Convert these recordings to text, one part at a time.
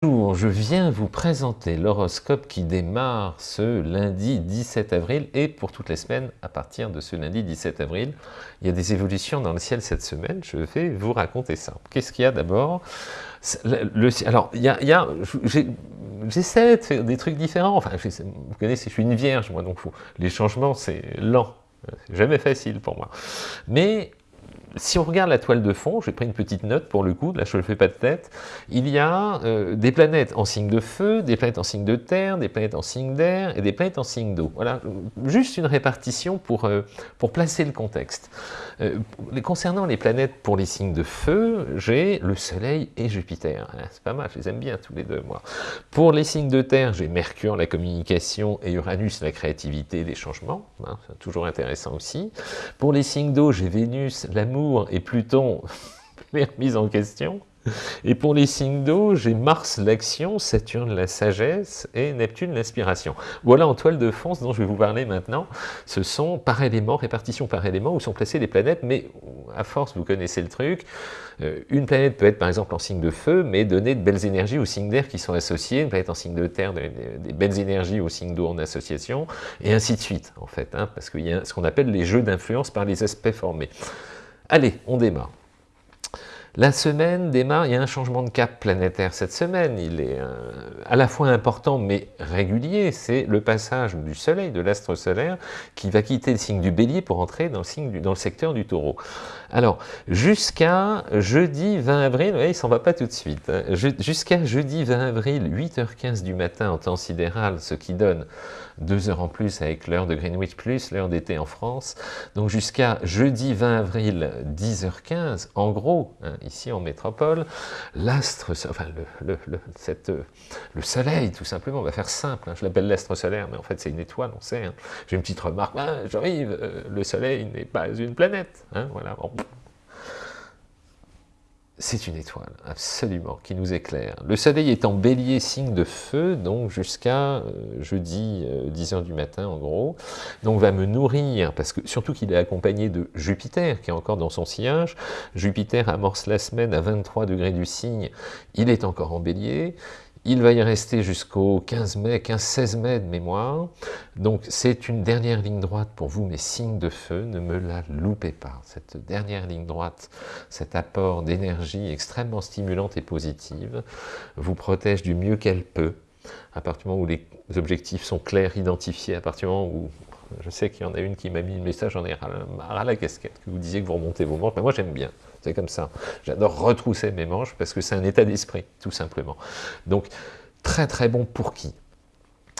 Bonjour, je viens vous présenter l'horoscope qui démarre ce lundi 17 avril et pour toutes les semaines à partir de ce lundi 17 avril. Il y a des évolutions dans le ciel cette semaine, je vais vous raconter ça. Qu'est-ce qu'il y a d'abord? Alors, il y a, j'essaie de faire des trucs différents, enfin, vous connaissez, je suis une vierge, moi, donc les changements, c'est lent, c'est jamais facile pour moi. Mais si on regarde la toile de fond, j'ai pris une petite note pour le coup, là je ne le fais pas de tête, il y a euh, des planètes en signe de feu, des planètes en signe de terre, des planètes en signe d'air et des planètes en signe d'eau. Voilà, juste une répartition pour, euh, pour placer le contexte. Euh, concernant les planètes pour les signes de feu, j'ai le Soleil et Jupiter. Ah, c'est pas mal, je les aime bien tous les deux, moi. Pour les signes de terre, j'ai Mercure, la communication, et Uranus, la créativité, les changements. Hein, toujours intéressant aussi. Pour les signes d'eau, j'ai Vénus, l'amour, et Pluton les remises en question. Et pour les signes d'eau, j'ai Mars l'action, Saturne la sagesse et Neptune l'inspiration. Voilà en toile de fond dont je vais vous parler maintenant. Ce sont par élément, répartition par élément, où sont placées les planètes, mais à force, vous connaissez le truc, euh, une planète peut être par exemple en signe de feu, mais donner de belles énergies aux signes d'air qui sont associés, une planète en signe de terre, des, belles énergies aux signes d'eau en association, et ainsi de suite, en fait, hein, parce qu'il y a ce qu'on appelle les jeux d'influence par les aspects formés. Allez, on démarre. La semaine démarre, il y a un changement de cap planétaire cette semaine, il est euh, à la fois important mais régulier, c'est le passage du soleil, de l'astre solaire, qui va quitter le signe du bélier pour entrer dans le, signe secteur du taureau. Alors, jusqu'à jeudi 20 avril, il il s'en va pas tout de suite, hein. jusqu'à jeudi 20 avril, 8h15 du matin en temps sidéral, ce qui donne deux heures en plus avec l'heure de Greenwich plus l'heure d'été en France. Donc jusqu'à jeudi 20 avril, 10h15, en gros, hein, ici en métropole, l'astre, enfin le, le, cette, le soleil tout simplement, on va faire simple, hein. je l'appelle l'astre solaire, mais en fait c'est une étoile, on sait. Hein. J'ai une petite remarque, ah, j'arrive, euh, le soleil n'est pas une planète. voilà, c'est une étoile, absolument, qui nous éclaire. Le soleil est en bélier, signe de feu, donc jusqu'à euh, jeudi 10h euh, du matin, en gros. Donc va me nourrir, parce que surtout qu'il est accompagné de Jupiter, qui est encore dans son sillage. Jupiter amorce la semaine à 23 degrés du signe, il est encore en bélier. Il va y rester jusqu'au 15 mai, 15-16 mai de mémoire. Donc c'est une dernière ligne droite pour vous, mes signes de feu, ne me la loupez pas. Cette dernière ligne droite, cet apport d'énergie extrêmement stimulante et positive, vous protège du mieux qu'elle peut, à partir du moment où les objectifs sont clairs, identifiés, à partir du moment où je sais qu'il y en a une qui m'a mis le message, j'en ai ras la casquette, que vous disiez que vous remontez vos manches, mais moi j'aime bien, comme ça. J'adore retrousser mes manches parce que c'est un état d'esprit, tout simplement. Donc, très très bon pour qui?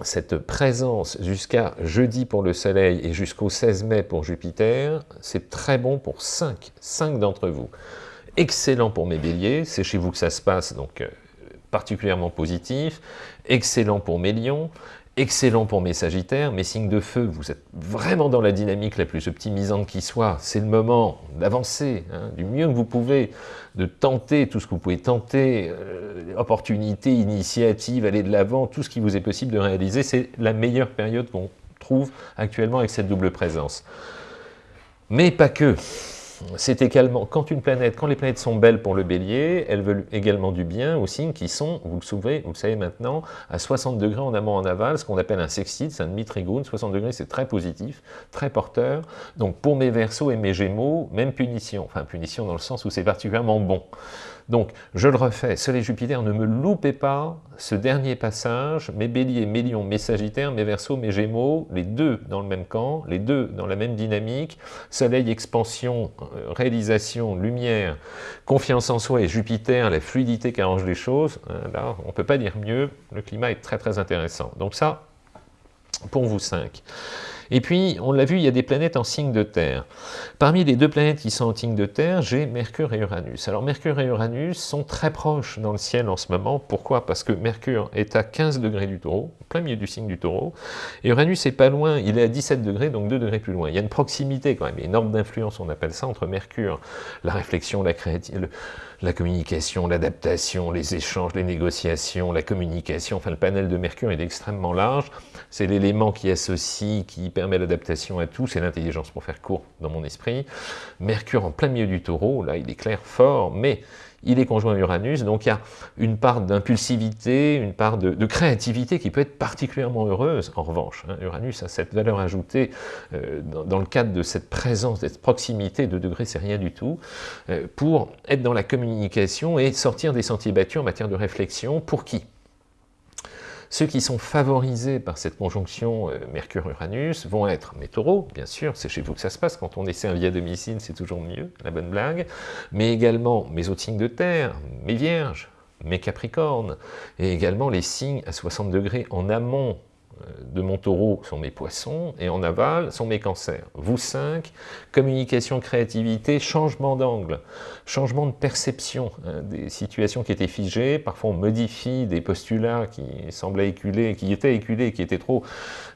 Cette présence jusqu'à jeudi pour le Soleil et jusqu'au 16 mai pour Jupiter, c'est très bon pour 5, 5 d'entre vous. Excellent pour mes béliers, c'est chez vous que ça se passe, donc euh, particulièrement positif. Excellent pour mes lions, excellent pour mes sagittaires, mes signes de feu, vous êtes vraiment dans la dynamique la plus optimisante qui soit, c'est le moment d'avancer, hein, du mieux que vous pouvez, de tenter tout ce que vous pouvez tenter, euh, opportunités, initiatives, aller de l'avant, tout ce qui vous est possible de réaliser, c'est la meilleure période qu'on trouve actuellement avec cette double présence. Mais pas que c'est également, quand une planète, quand les planètes sont belles pour le bélier, elles veulent également du bien aux signes qui sont, vous le, souvenez, vous le savez maintenant, à 60 degrés en amont en aval, ce qu'on appelle un sextile, c'est un demi-trigone, 60 degrés c'est très positif, très porteur, donc pour mes versos et mes gémeaux, même punition, enfin punition dans le sens où c'est particulièrement bon. Donc, je le refais, Soleil Jupiter, ne me loupez pas ce dernier passage, mes béliers, mes lions, mes sagittaires, mes versos, mes gémeaux, les deux dans le même camp, les deux dans la même dynamique, Soleil, expansion, euh, réalisation, lumière, confiance en soi et Jupiter, la fluidité qui arrange les choses, hein, là, on ne peut pas dire mieux, le climat est très très intéressant. Donc ça, pour vous cinq. Et puis, on l'a vu, il y a des planètes en signe de terre. Parmi les deux planètes qui sont en signe de terre, j'ai Mercure et Uranus. Alors Mercure et Uranus sont très proches dans le ciel en ce moment. Pourquoi? Parce que Mercure est à 15 degrés du taureau, plein milieu du signe du taureau, et Uranus est pas loin, il est à 17 degrés, donc 2 degrés plus loin. Il y a une proximité quand même, énorme d'influence, on appelle ça, entre Mercure, la réflexion, la la communication, l'adaptation, les échanges, les négociations, la communication, enfin le panel de Mercure est extrêmement large, c'est l'élément qui associe, qui permet l'adaptation à tout, c'est l'intelligence pour faire court dans mon esprit. Mercure en plein milieu du taureau, là il est clair fort, mais il est conjoint à Uranus, donc il y a une part d'impulsivité, une part de, créativité qui peut être particulièrement heureuse, en revanche. Hein. Uranus a cette valeur ajoutée euh, dans, le cadre de cette présence, cette proximité, de degrés c'est rien du tout, euh, pour être dans la communication et sortir des sentiers battus en matière de réflexion, pour qui? Ceux qui sont favorisés par cette conjonction euh, Mercure-Uranus vont être mes taureaux, bien sûr, c'est chez vous que ça se passe, quand on essaie un via domicile, c'est toujours mieux, la bonne blague, mais également mes autres signes de terre, mes vierges, mes capricornes, et également les signes à 60 degrés en amont de mon taureau sont mes poissons, et en aval sont mes cancers. Vous cinq, communication, créativité, changement d'angle, changement de perception hein, des situations qui étaient figées, parfois on modifie des postulats qui semblaient éculés, qui étaient éculés, qui étaient trop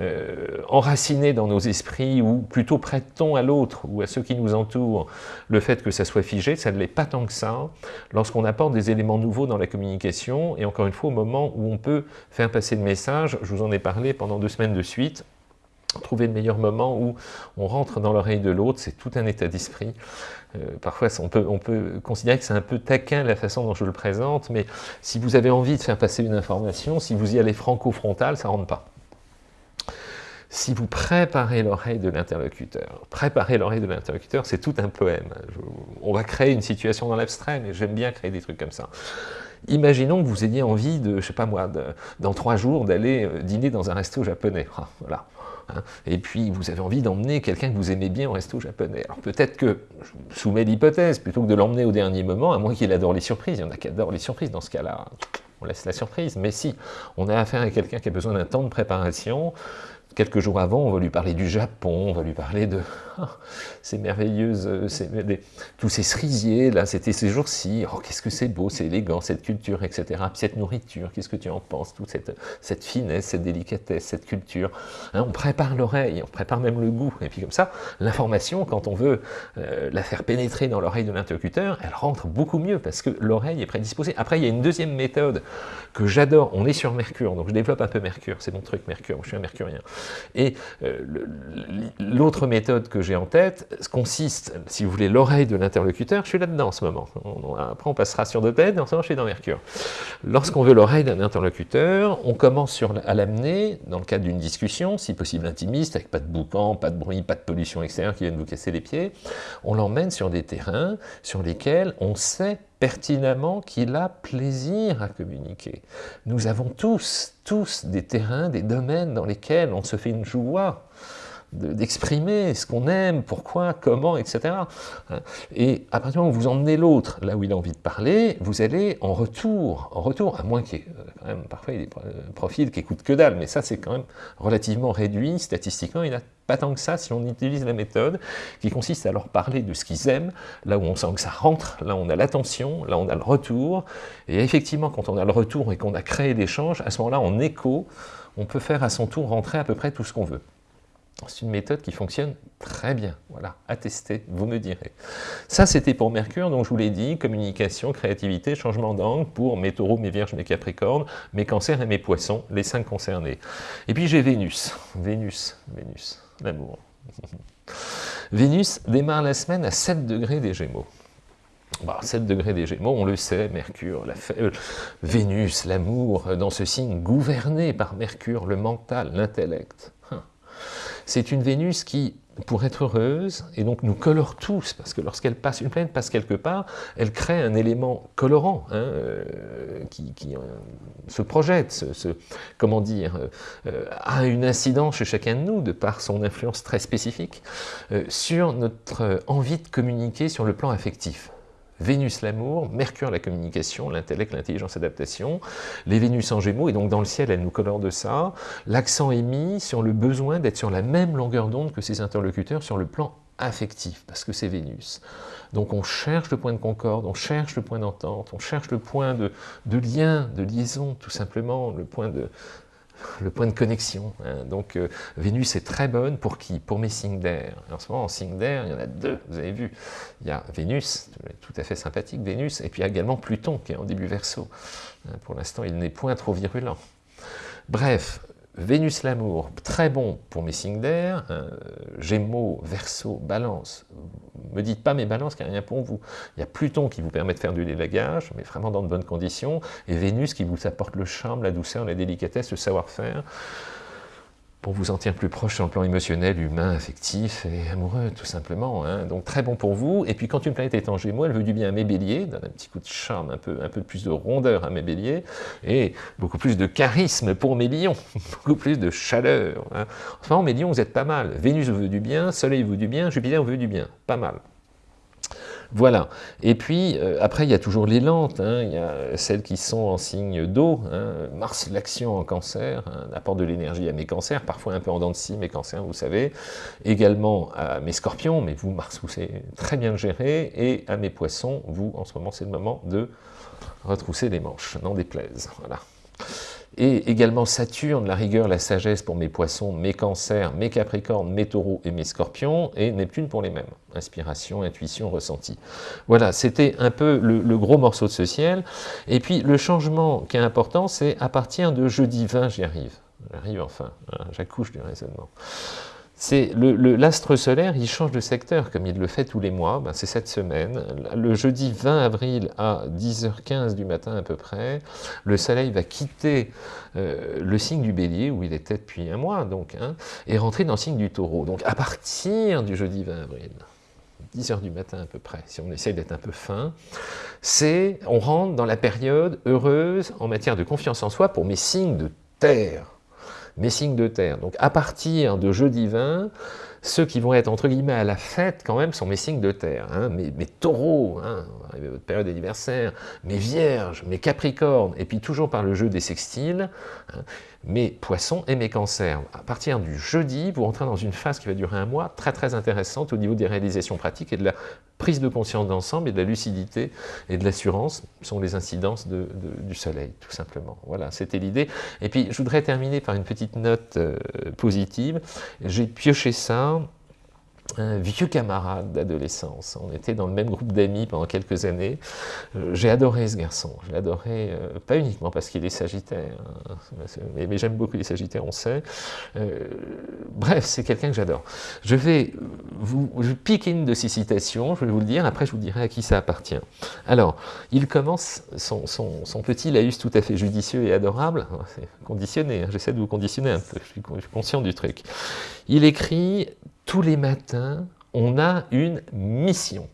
euh, enracinés dans nos esprits, ou plutôt prête-t-on à l'autre, ou à ceux qui nous entourent, le fait que ça soit figé, ça ne l'est pas tant que ça, lorsqu'on apporte des éléments nouveaux dans la communication, et encore une fois, au moment où on peut faire passer le message, je vous en ai parlé, pendant deux semaines de suite, trouver le meilleur moment où on rentre dans l'oreille de l'autre, c'est tout un état d'esprit. Euh, parfois, on peut, on peut considérer que c'est un peu taquin la façon dont je le présente, mais si vous avez envie de faire passer une information, si vous y allez franco-frontal, ça ne rentre pas. Si vous préparez l'oreille de l'interlocuteur, préparer l'oreille de l'interlocuteur, c'est tout un poème. on va créer une situation dans l'abstrait, mais j'aime bien créer des trucs comme ça. Imaginons que vous ayez envie de, je sais pas moi, dans trois jours, d'aller euh, dîner dans un resto japonais. Ah. Hein. Et puis, vous avez envie d'emmener quelqu'un que vous aimez bien au resto japonais. Alors peut-être que, je soumets l'hypothèse, plutôt que de l'emmener au dernier moment, à moins qu'il adore les surprises, il y en a qui adorent les surprises dans ce cas-là, on laisse la surprise. Mais si on a affaire à quelqu'un qui a besoin d'un temps de préparation, quelques jours avant, on va lui parler du Japon, on va lui parler de ces merveilleuses, euh, tous ces cerisiers, là, c'était ces jours-ci, oh, qu'est-ce que c'est beau, c'est élégant, cette culture, etc. Puis cette nourriture, qu'est-ce que tu en penses, toute cette, cette finesse, cette délicatesse, cette culture. Hein, on prépare l'oreille, on prépare même le goût, et puis comme ça, l'information, quand on veut euh, la faire pénétrer dans l'oreille de l'interlocuteur, elle rentre beaucoup mieux, parce que l'oreille est prédisposée. Après, il y a une deuxième méthode que j'adore, on est sur Mercure, donc je développe un peu Mercure, c'est mon truc Mercure, je suis un mercurien. Et euh, l'autre méthode que j'ai en tête consiste, si vous voulez, l'oreille de l'interlocuteur, je suis là-dedans en ce moment. après, on passera sur deux têtes, en ce moment, je suis dans Mercure. Lorsqu'on veut l'oreille d'un interlocuteur, on commence à l'amener, dans le cadre d'une discussion, si possible intimiste, avec pas de boucan, pas de bruit, pas de pollution extérieure qui viennent vous casser les pieds, on l'emmène sur des terrains sur lesquels on sait pertinemment qu'il a plaisir à communiquer. Nous avons tous, tous des terrains, des domaines dans lesquels on se fait une joie d'exprimer ce qu'on aime, pourquoi, comment, etc. Et à partir du moment où vous emmenez l'autre là où il a envie de parler, vous allez en retour, en retour, à moins qu'il y ait euh, quand même parfois des profils qui écoutent que dalle, mais ça c'est quand même relativement réduit, statistiquement, il n'y a pas tant que ça si on utilise la méthode qui consiste à leur parler de ce qu'ils aiment, là où on sent que ça rentre, là on a l'attention, là on a le retour, et effectivement quand on a le retour et qu'on a créé l'échange, à ce moment-là en écho, on peut faire à son tour rentrer à peu près tout ce qu'on veut. C'est une méthode qui fonctionne très bien, voilà, à vous me direz. Ça, c'était pour Mercure, donc je vous l'ai dit, communication, créativité, changement d'angle pour mes taureaux, mes vierges, mes capricornes, mes cancers et mes poissons, les cinq concernés. Et puis j'ai Vénus, Vénus, Vénus, l'amour. Vénus démarre la semaine à 7 degrés des Gémeaux. 7 degrés des Gémeaux, on le sait, Mercure, la euh, Vénus, l'amour, dans ce signe gouverné par Mercure, le mental, l'intellect. C'est une Vénus qui, pour être heureuse, et donc nous colore tous, parce que lorsqu'elle passe, une planète passe quelque part, elle crée un élément colorant, hein, euh, qui, euh, se projette, comment dire, euh, a une incidence chez chacun de nous, de par son influence très spécifique, sur notre envie de communiquer sur le plan affectif. Vénus l'amour, Mercure la communication, l'intellect, l'intelligence, l'adaptation, les Vénus en Gémeaux, et donc dans le ciel, elle nous colore de ça. L'accent est mis sur le besoin d'être sur la même longueur d'onde que ses interlocuteurs sur le plan affectif, parce que c'est Vénus. Donc on cherche le point de concorde, on cherche le point d'entente, on cherche le point de, de, lien, de liaison, tout simplement, le point de, le point de connexion. Hein. Donc euh, Vénus est très bonne pour qui? Pour mes signes d'air. En ce moment, en d'air, il y en a deux, vous avez vu. Il y a Vénus, tout à fait sympathique, Vénus, et puis il y a également Pluton, qui est en début verso. Hein, pour l'instant, il n'est point trop virulent. Bref, Vénus l'amour, très bon pour mes signes d'air, hein, Gémeaux, Verseau, Balance. Me dites pas mes balances, car rien pour vous. Il y a Pluton qui vous permet de faire du délagage, mais vraiment dans de bonnes conditions, et Vénus qui vous apporte le charme, la douceur, la délicatesse, le savoir-faire pour vous sentir plus proche sur le plan émotionnel, humain, affectif et amoureux, tout simplement. Hein. Donc très bon pour vous. Et puis quand une planète est en Gémeaux, elle veut du bien à mes béliers, donne un petit coup de charme, un peu, un peu plus de rondeur à mes béliers, et beaucoup plus de charisme pour mes lions, beaucoup plus de chaleur. Hein. Enfin, mes lions, vous êtes pas mal. Vénus vous veut du bien, Soleil vous veut du bien, Jupiter vous veut du bien. Pas mal. Voilà. Et puis, euh, après, il y a toujours les lentes. Hein. Il y a celles qui sont en signe d'eau. Hein. Mars, l'action en cancer, hein, apporte de l'énergie à mes cancers, parfois un peu en dents de scie, mes cancers, vous savez. Également à mes scorpions, mais vous, Mars, vous savez très bien le gérer. Et à mes poissons, vous, en ce moment, c'est le moment de retrousser les manches, n'en déplaise. Voilà et également Saturne, la rigueur, la sagesse pour mes poissons, mes cancers, mes capricornes, mes taureaux et mes scorpions, et Neptune pour les mêmes, inspiration, intuition, ressenti. Voilà, c'était un peu le, gros morceau de ce ciel, et puis le changement qui est important, c'est à partir de jeudi 20, j'y arrive, j'arrive enfin, hein, j'accouche du raisonnement. C'est l'astre solaire, il change de secteur comme il le fait tous les mois, ben, c'est cette semaine. Le jeudi 20 avril à 10h15 du matin à peu près, le soleil va quitter euh, le signe du bélier, où il était depuis un mois, donc, hein, et rentrer dans le signe du taureau. Donc à partir du jeudi 20 avril, 10h du matin à peu près, si on essaye d'être un peu fin, c'est, on rentre dans la période heureuse en matière de confiance en soi pour mes signes de terre mes signes de terre. Donc à partir de jeudi 20, ceux qui vont être entre guillemets à la fête quand même sont mes signes de terre, hein, mes, taureaux, hein, votre période d'anniversaire, mes vierges, mes capricornes, et puis toujours par le jeu des sextiles, hein, mes poissons et mes cancers. À partir du jeudi, vous rentrez dans une phase qui va durer un mois, très très intéressante au niveau des réalisations pratiques et de la prise de conscience d'ensemble et de la lucidité et de l'assurance sont les incidences du soleil, tout simplement. Voilà, c'était l'idée. Et puis, je voudrais terminer par une petite note euh, positive. J'ai pioché ça now un vieux camarade d'adolescence. On était dans le même groupe d'amis pendant quelques années. Euh, j'ai adoré ce garçon. Je adoré, euh, pas uniquement parce qu'il est sagittaire, hein, mais, j'aime beaucoup les sagittaires, on sait. Euh, bref, c'est quelqu'un que j'adore. Je vais vous je une de ses citations, je vais vous le dire, après je vous dirai à qui ça appartient. Alors, il commence son, son, petit laïus tout à fait judicieux et adorable, c'est conditionné, hein, j'essaie de vous conditionner un peu, je suis conscient du truc. Il écrit tous les matins, on a une mission.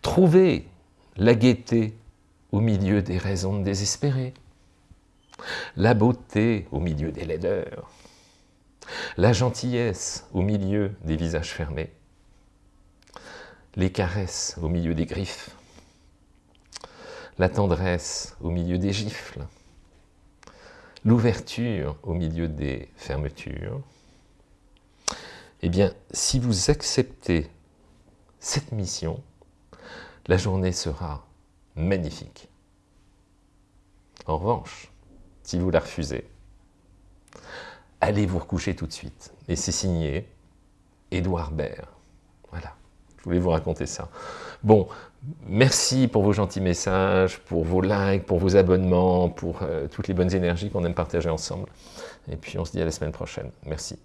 Trouver la gaieté au milieu des raisons de désespérer, la beauté au milieu des laideurs, la gentillesse au milieu des visages fermés, les caresses au milieu des griffes, la tendresse au milieu des gifles, l'ouverture au milieu des fermetures, eh bien, si vous acceptez cette mission, la journée sera magnifique. En revanche, si vous la refusez, allez vous recoucher tout de suite. Et c'est signé Édouard Baird. Voilà, je voulais vous raconter ça. Bon, merci pour vos gentils messages, pour vos likes, pour vos abonnements, pour euh, toutes les bonnes énergies qu'on aime partager ensemble. Et puis on se dit à la semaine prochaine. Merci.